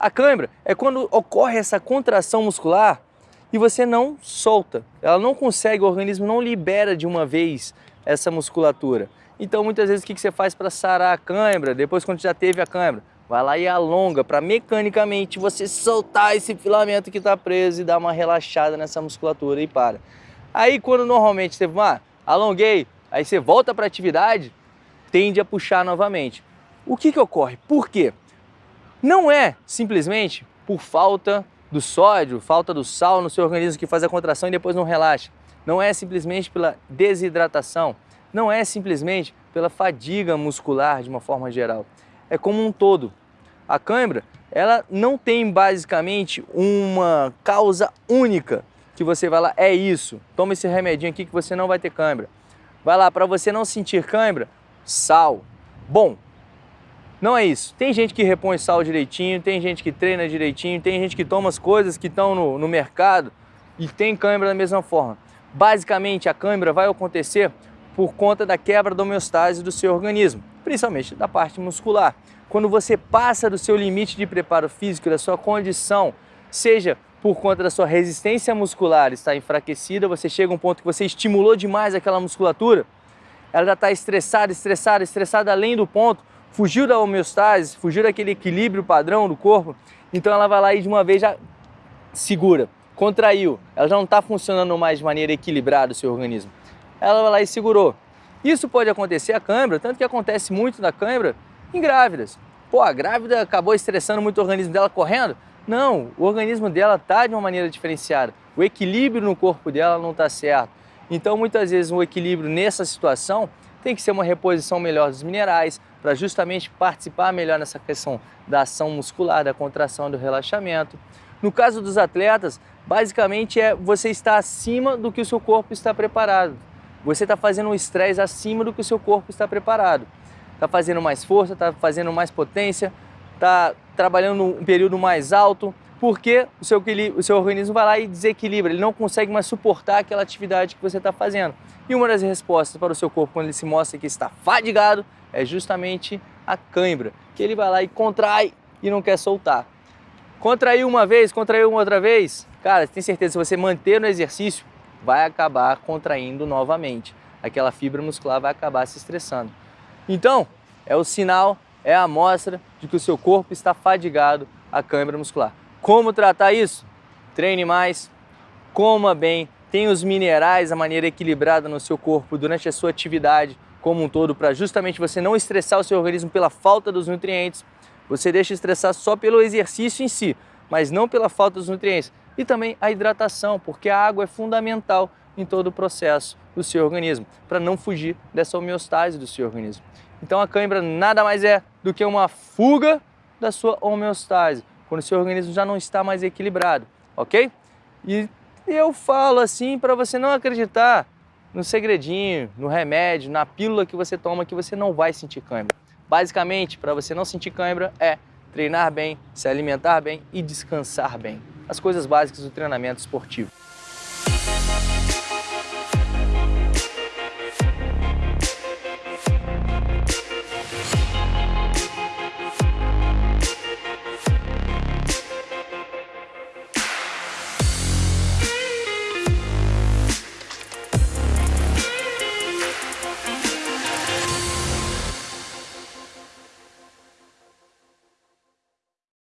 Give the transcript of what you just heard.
A cãibra é quando ocorre essa contração muscular e você não solta. Ela não consegue, o organismo não libera de uma vez essa musculatura. Então muitas vezes o que você faz para sarar a cãibra, depois quando já teve a cãibra? Vai lá e alonga para mecanicamente você soltar esse filamento que está preso e dar uma relaxada nessa musculatura e para. Aí quando normalmente você, ah, alonguei, aí você volta para a atividade, tende a puxar novamente. O que, que ocorre? Por quê? Não é simplesmente por falta do sódio, falta do sal no seu organismo que faz a contração e depois não relaxa. Não é simplesmente pela desidratação, não é simplesmente pela fadiga muscular de uma forma geral. É como um todo. A cãibra, ela não tem basicamente uma causa única que você vai lá, é isso, toma esse remedinho aqui que você não vai ter cãibra. Vai lá, para você não sentir cãibra, sal. Bom, não é isso. Tem gente que repõe sal direitinho, tem gente que treina direitinho, tem gente que toma as coisas que estão no, no mercado e tem cãibra da mesma forma. Basicamente, a cãibra vai acontecer por conta da quebra da homeostase do seu organismo, principalmente da parte muscular. Quando você passa do seu limite de preparo físico, da sua condição, seja por conta da sua resistência muscular estar enfraquecida, você chega a um ponto que você estimulou demais aquela musculatura, ela já está estressada, estressada, estressada além do ponto, fugiu da homeostase, fugiu daquele equilíbrio padrão do corpo, então ela vai lá e de uma vez já segura, contraiu, ela já não está funcionando mais de maneira equilibrada o seu organismo. Ela vai lá e segurou. Isso pode acontecer a câimbra, tanto que acontece muito na câimbra em grávidas. Pô, a grávida acabou estressando muito o organismo dela correndo? Não, o organismo dela está de uma maneira diferenciada. O equilíbrio no corpo dela não está certo. Então, muitas vezes, o equilíbrio nessa situação tem que ser uma reposição melhor dos minerais, para justamente participar melhor nessa questão da ação muscular, da contração, do relaxamento. No caso dos atletas, basicamente é você estar acima do que o seu corpo está preparado. Você está fazendo um estresse acima do que o seu corpo está preparado. Está fazendo mais força, está fazendo mais potência, está trabalhando um período mais alto, porque o seu, o seu organismo vai lá e desequilibra, ele não consegue mais suportar aquela atividade que você está fazendo. E uma das respostas para o seu corpo quando ele se mostra que está fadigado é justamente a cãibra, que ele vai lá e contrai e não quer soltar. Contraiu uma vez, contraiu uma outra vez, cara, tem certeza, se você manter no exercício, vai acabar contraindo novamente. Aquela fibra muscular vai acabar se estressando. Então, é o sinal, é a amostra de que o seu corpo está fadigado a câimbra muscular. Como tratar isso? Treine mais, coma bem, tenha os minerais, a maneira equilibrada no seu corpo durante a sua atividade, como um todo para justamente você não estressar o seu organismo pela falta dos nutrientes. Você deixa estressar só pelo exercício em si, mas não pela falta dos nutrientes. E também a hidratação, porque a água é fundamental em todo o processo do seu organismo, para não fugir dessa homeostase do seu organismo. Então a cãibra nada mais é do que uma fuga da sua homeostase, quando o seu organismo já não está mais equilibrado, ok? E eu falo assim para você não acreditar no segredinho, no remédio, na pílula que você toma que você não vai sentir cãibra. Basicamente, para você não sentir cãibra é treinar bem, se alimentar bem e descansar bem. As coisas básicas do treinamento esportivo.